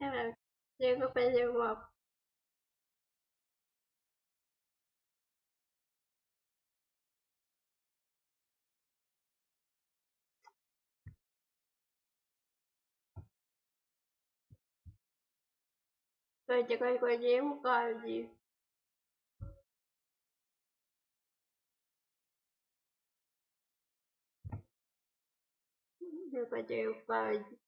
Evet. Diego Pedro Rồi chỉ coi coi déo coi gì Diego coi déo coi gì, coi déo coi.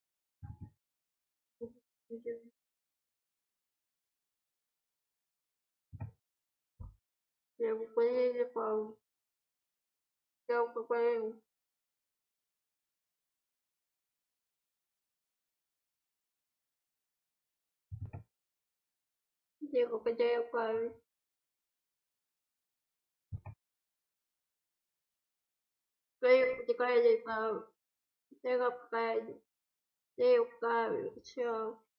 coi Diego coi déo coi Diego coi Diego coi déo coi Diego chỉ coi gì coi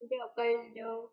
무대 엇갈려.